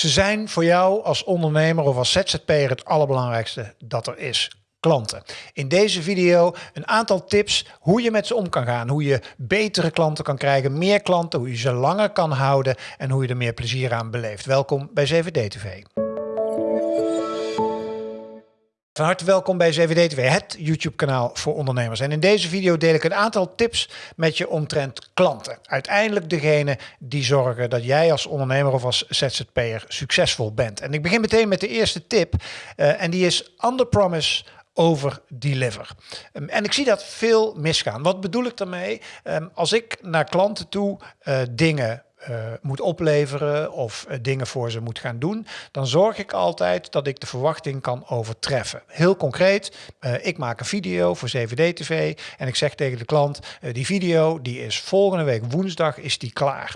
Ze zijn voor jou als ondernemer of als ZZP'er het allerbelangrijkste dat er is. Klanten. In deze video een aantal tips hoe je met ze om kan gaan. Hoe je betere klanten kan krijgen, meer klanten, hoe je ze langer kan houden en hoe je er meer plezier aan beleeft. Welkom bij 7D TV. Van harte welkom bij 7D TV, het YouTube kanaal voor ondernemers. En in deze video deel ik een aantal tips met je omtrent klanten. Uiteindelijk degene die zorgen dat jij als ondernemer of als ZZP'er succesvol bent. En ik begin meteen met de eerste tip uh, en die is under promise over deliver. Um, en ik zie dat veel misgaan. Wat bedoel ik daarmee? Um, als ik naar klanten toe uh, dingen uh, moet opleveren of uh, dingen voor ze moet gaan doen, dan zorg ik altijd dat ik de verwachting kan overtreffen. Heel concreet, uh, ik maak een video voor 7D TV en ik zeg tegen de klant, die video die is volgende week woensdag is die klaar.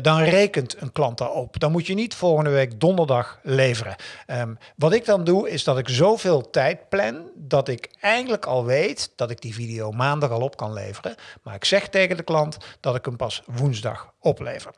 dan rekent een klant daarop. Dan moet je niet volgende week donderdag leveren. Um, wat ik dan doe is dat ik zoveel tijd plan dat ik eigenlijk al weet dat ik die video maandag al op kan leveren. Maar ik zeg tegen de klant dat ik hem pas woensdag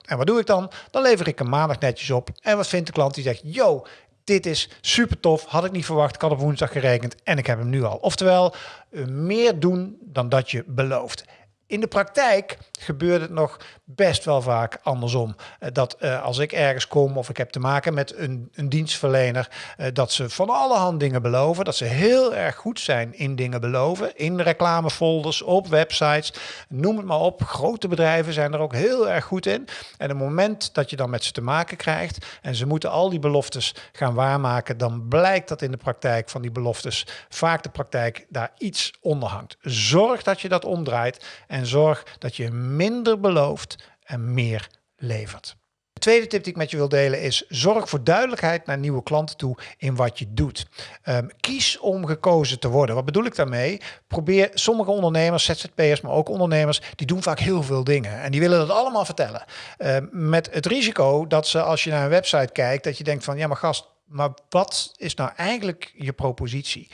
En wat doe ik dan? Dan lever ik hem maandag netjes op. En wat vindt de klant? Die zegt, yo, dit is super tof, had ik niet verwacht, ik had op woensdag gerekend en ik heb hem nu al. Oftewel, eh, meer doen dan dat je belooft. In de praktijk gebeurt het nog best wel vaak andersom. Eh, dat uh, als ik ergens kom of ik heb te maken met een, een dienstverlener, uh, dat ze van allerhand dingen beloven. Dat ze heel erg goed zijn in dingen beloven. In reclamefolders, op websites, noem het maar op. Grote bedrijven zijn er ook heel erg goed in. En het moment dat je dan met ze te maken krijgt en ze moeten al die beloftes gaan waarmaken, dan blijkt dat in de praktijk van die beloftes vaak de praktijk daar iets onder hangt. Zorg dat je dat omdraait en zorg dat je minder belooft en meer levert. De tweede tip die ik met je wil delen is: zorg voor duidelijkheid naar nieuwe klanten toe in wat je doet. Um, kies om gekozen te worden. Wat bedoel ik daarmee? Probeer sommige ondernemers, ZZP'ers, maar ook ondernemers, die doen vaak heel veel dingen en die willen dat allemaal vertellen. Um, met het risico dat ze als je naar een website kijkt, dat je denkt van ja, maar gast, maar wat is nou eigenlijk je propositie?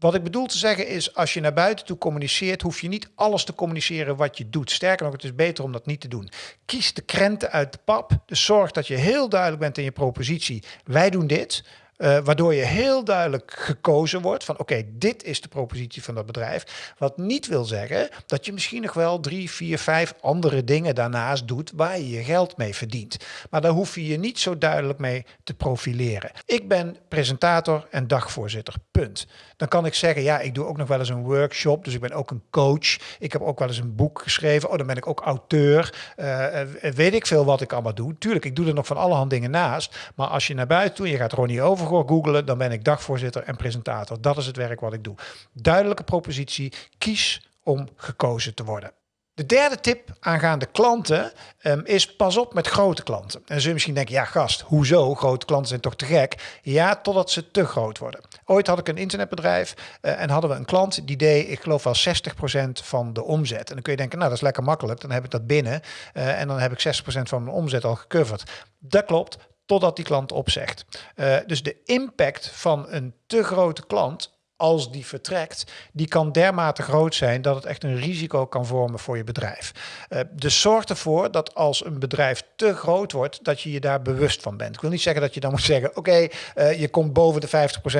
Wat ik bedoel te zeggen is, als je naar buiten toe communiceert, hoef je niet alles te communiceren wat je doet. Sterker nog, het is beter om dat niet te doen. Kies de krenten uit de pap. Dus zorg dat je heel duidelijk bent in je propositie. Wij doen dit. Uh, waardoor je heel duidelijk gekozen wordt van oké, dit is de propositie van dat bedrijf. Wat niet wil zeggen dat je misschien nog wel drie, vier, vijf andere dingen daarnaast doet waar je je geld mee verdient. Maar daar hoef je je niet zo duidelijk mee te profileren. Ik ben presentator en dagvoorzitter, punt. Dan kan ik zeggen, ja, ik doe ook nog wel eens een workshop, dus ik ben ook een coach. Ik heb ook wel eens een boek geschreven. Oh, dan ben ik ook auteur. Uh, weet ik veel wat ik allemaal doe. Tuurlijk, ik doe er nog van allerhand dingen naast. Maar als je naar buiten toe, je gaat Ronnie over googelen, dan ben ik dagvoorzitter en presentator. Dat is het werk wat ik doe. Duidelijke propositie, kies om gekozen te worden. De derde tip aangaande klanten um, is pas op met grote klanten. En je misschien denken, ja gast, hoezo? Grote klanten zijn toch te gek? Ja, totdat ze te groot worden. Ooit had ik een internetbedrijf uh, en hadden we een klant die deed, ik geloof wel 60% van de omzet. En dan kun je denken, nou dat is lekker makkelijk, dan heb ik dat binnen uh, en dan heb ik 60% van mijn omzet al gecoverd. Dat klopt, totdat die klant opzegt. Uh, dus de impact van een te grote klant als die vertrekt, die kan dermate groot zijn dat het echt een risico kan vormen voor je bedrijf. Uh, dus zorg ervoor dat als een bedrijf te groot wordt, dat je je daar bewust van bent. Ik wil niet zeggen dat je dan moet zeggen, oké, uh, je komt boven de 50%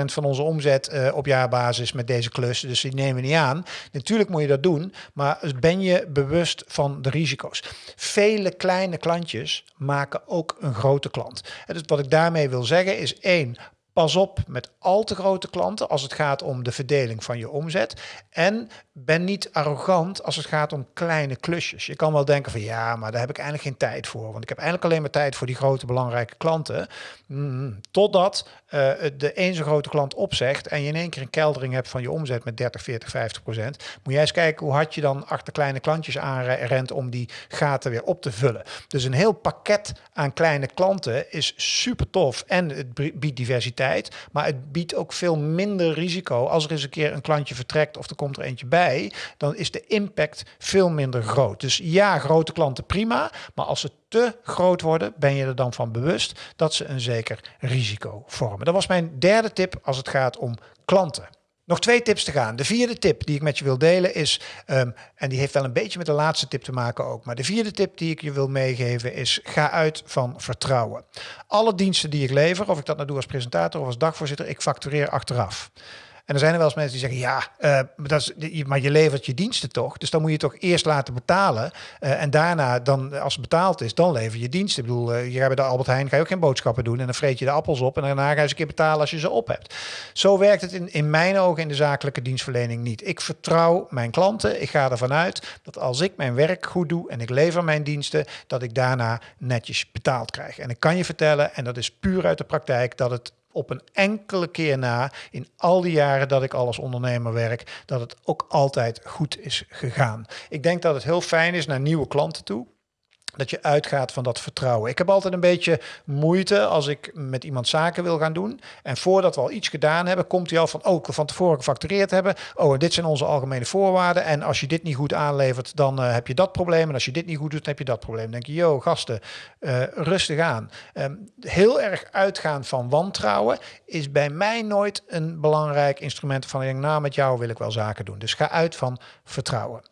van onze omzet uh, op jaarbasis met deze klus, dus die nemen we niet aan. Natuurlijk moet je dat doen, maar ben je bewust van de risico's. Vele kleine klantjes maken ook een grote klant. En dus wat ik daarmee wil zeggen is één, Pas op met al te grote klanten als het gaat om de verdeling van je omzet. En ben niet arrogant als het gaat om kleine klusjes. Je kan wel denken van ja, maar daar heb ik eigenlijk geen tijd voor. Want ik heb eigenlijk alleen maar tijd voor die grote belangrijke klanten. Mm, totdat uh, de een zo grote klant opzegt en je in één keer een keldering hebt van je omzet met 30, 40, 50 procent. Moet jij eens kijken hoe hard je dan achter kleine klantjes aanrent om die gaten weer op te vullen. Dus een heel pakket aan kleine klanten is super tof en het biedt diversiteit. Maar het biedt ook veel minder risico als er eens een keer een klantje vertrekt of er komt er eentje bij dan is de impact veel minder groot. Dus ja, grote klanten prima, maar als ze te groot worden, ben je er dan van bewust dat ze een zeker risico vormen. Dat was mijn derde tip als het gaat om klanten. Nog twee tips te gaan. De vierde tip die ik met je wil delen is, ehm, en die heeft wel een beetje met de laatste tip te maken ook, maar de vierde tip die ik je wil meegeven is, ga uit van vertrouwen. Alle diensten die ik lever, of ik dat nou doe als presentator of als dagvoorzitter, ik factureer achteraf. En er zijn er wel eens mensen die zeggen, ja, uh, dat is, maar je levert je diensten toch? Dus dan moet je toch eerst laten betalen. Uh, en daarna, dan, als het betaald is, dan lever je diensten. Ik bedoel, uh, hier bij de Albert Heijn ga je ook geen boodschappen doen. En dan vreet je de appels op en daarna ga je eens een keer betalen als je ze op hebt. Zo werkt het in, in mijn ogen in de zakelijke dienstverlening niet. Ik vertrouw mijn klanten. Ik ga ervan uit dat als ik mijn werk goed doe en ik lever mijn diensten, dat ik daarna netjes betaald krijg. En ik kan je vertellen, en dat is puur uit de praktijk, dat het op een enkele keer na, in al die jaren dat ik al als ondernemer werk, dat het ook altijd goed is gegaan. Ik denk dat het heel fijn is naar nieuwe klanten toe dat je uitgaat van dat vertrouwen. Ik heb altijd een beetje moeite als ik met iemand zaken wil gaan doen. En voordat we al iets gedaan hebben, komt hij al van, oh, van tevoren gefactureerd hebben. Oh, dit zijn onze algemene voorwaarden. En als je dit niet goed aanlevert, dan uh, heb je dat probleem. En als je dit niet goed doet, dan heb je dat probleem. Dan denk je, yo, gasten, uh, rustig aan. Um, heel erg uitgaan van wantrouwen is bij mij nooit een belangrijk instrument van, nou, met jou wil ik wel zaken doen. Dus ga uit van vertrouwen.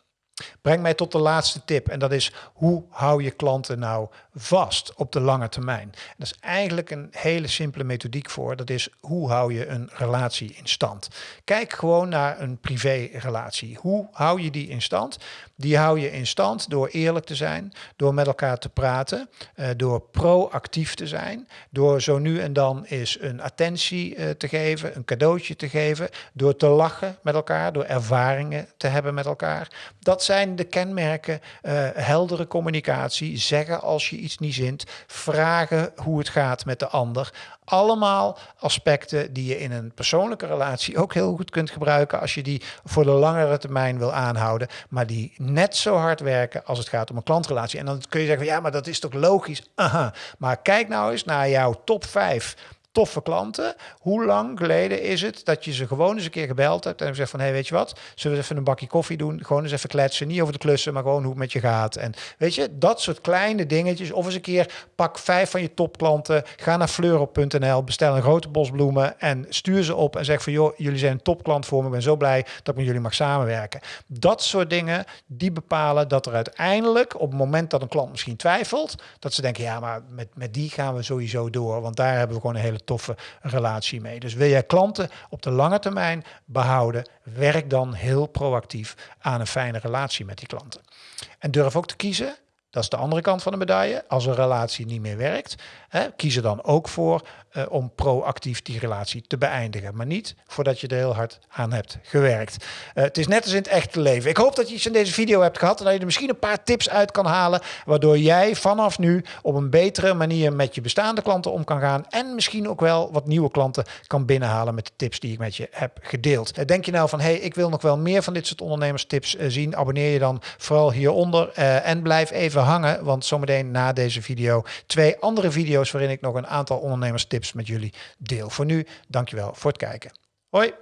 Breng mij tot de laatste tip en dat is hoe hou je klanten nou vast op de lange termijn? dat is eigenlijk een hele simpele methodiek voor. Dat is hoe hou je een relatie in stand? Kijk gewoon naar een privérelatie. Hoe hou je die in stand? Die hou je in stand door eerlijk te zijn, door met elkaar te praten, uh, door proactief te zijn, door zo nu en dan eens een attentie uh, te geven, een cadeautje te geven, door te lachen met elkaar, door ervaringen te hebben met elkaar. Dat zijn de kenmerken, uh, heldere communicatie, zeggen als je iets niet zint, vragen hoe het gaat met de ander. Allemaal aspecten die je in een persoonlijke relatie ook heel goed kunt gebruiken als je die voor de langere termijn wil aanhouden, maar die net zo hard werken als het gaat om een klantrelatie. En dan kun je zeggen, ja, maar dat is toch logisch? Aha. Maar kijk nou eens naar jouw top 5 toffe klanten. Hoe lang geleden is het dat je ze gewoon eens een keer gebeld hebt en gezegd van, hé, hey, weet je wat, zullen we even een bakje koffie doen? Gewoon eens even kletsen, niet over de klussen, maar gewoon hoe het met je gaat. En weet je, dat soort kleine dingetjes. Of eens een keer pak vijf van je topklanten, ga naar fleurop.nl, bestel een grote bos bloemen en stuur ze op en zeg van, joh, jullie zijn een topklant voor me, ik ben zo blij dat ik met jullie mag samenwerken. Dat soort dingen, die bepalen dat er uiteindelijk, op het moment dat een klant misschien twijfelt, dat ze denken, ja, maar met, met die gaan we sowieso door, want daar hebben we gewoon een hele toffe relatie mee. Dus wil jij klanten op de lange termijn behouden, werk dan heel proactief aan een fijne relatie met die klanten. En durf ook te kiezen dat is de andere kant van de medaille. Als een relatie niet meer werkt, hè, kies er dan ook voor uh, om proactief die relatie te beëindigen. Maar niet voordat je er heel hard aan hebt gewerkt. Uh, het is net als in het echte leven. Ik hoop dat je iets in deze video hebt gehad en dat je er misschien een paar tips uit kan halen. Waardoor jij vanaf nu op een betere manier met je bestaande klanten om kan gaan. En misschien ook wel wat nieuwe klanten kan binnenhalen met de tips die ik met je heb gedeeld. Uh, denk je nou van, hé, hey, ik wil nog wel meer van dit soort ondernemerstips zien. Abonneer je dan vooral hieronder en blijf even hangen. Want zometeen na deze video twee andere video's waarin ik nog een aantal ondernemerstips met jullie deel. Voor nu, dankjewel voor het kijken. Hoi!